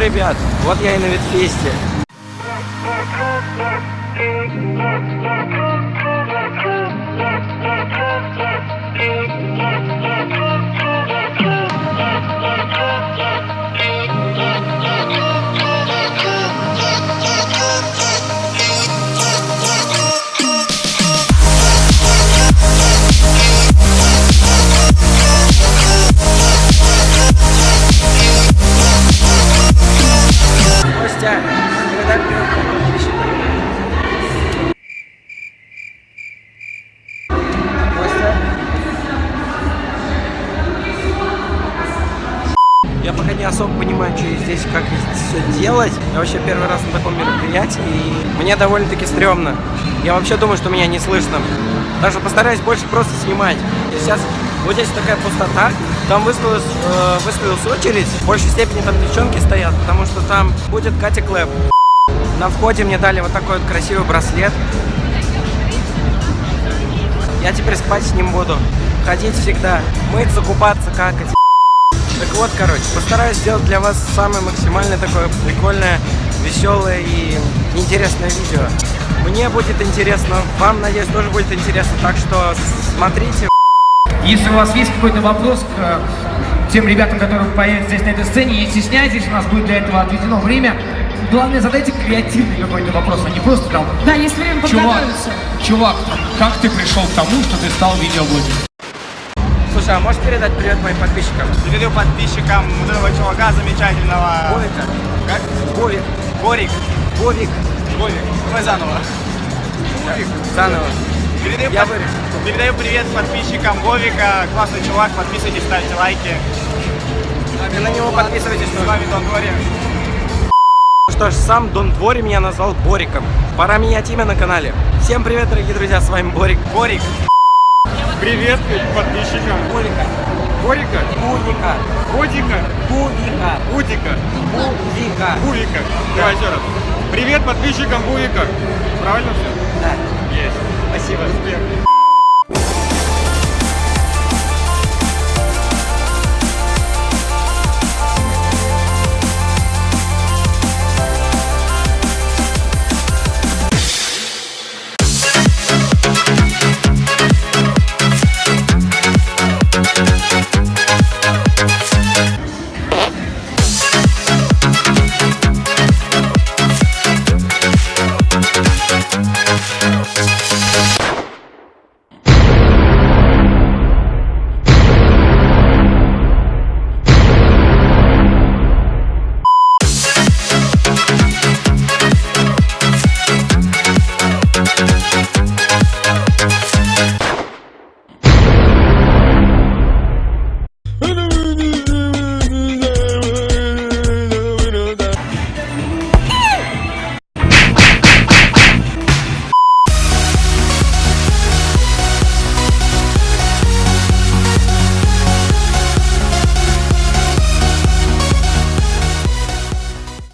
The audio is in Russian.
ребят, вот я и на Ветфесте. Я пока не особо понимаю, что здесь, как все делать. Я вообще первый раз на таком мероприятии, и мне довольно-таки стрёмно. Я вообще думаю, что меня не слышно. Даже постараюсь больше просто снимать. И сейчас вот здесь такая пустота, там выставилась, э, выставилась очередь, в большей степени там девчонки стоят, потому что там будет Катя Клэп. На входе мне дали вот такой вот красивый браслет. Я теперь спать с ним буду. Ходить всегда, мыться, купаться, какать. Так вот, короче, постараюсь сделать для вас самое максимально такое прикольное, веселое и интересное видео. Мне будет интересно, вам, надеюсь, тоже будет интересно, так что смотрите. Если у вас есть какой-то вопрос к э, тем ребятам, которые появятся здесь на этой сцене, не стесняйтесь, у нас будет для этого отведено время. Главное, задайте креативный какой-то вопрос, а не просто там Да, есть время подготовиться. чувак, как ты пришел к тому, что ты стал видеоблогером? Слушай, а можешь передать привет моим подписчикам? Передаю подписчикам вот этого чувака замечательного. Вовика. Как? Вовик. Борик. Вовик. Вовик. Давай заново. Заново. Передаю, Я под- вырежу. передаю привет подписчикам Вовика. Классный чувак. Подписывайтесь, ставьте лайки. И на него подписывайтесь С вами Дон Дори. Что ж, сам Дон Двори меня назвал Бориком. Пора менять имя на канале. Всем привет, дорогие друзья, с вами Борик. Борик. Привет подписчикам. Борика. Борика. Будика. Бодика. Будика. Будика. Будика. Бувика. Давай еще раз. Привет подписчикам Бувика. Правильно все? Да. Есть. Спасибо. Успех. フフフフ。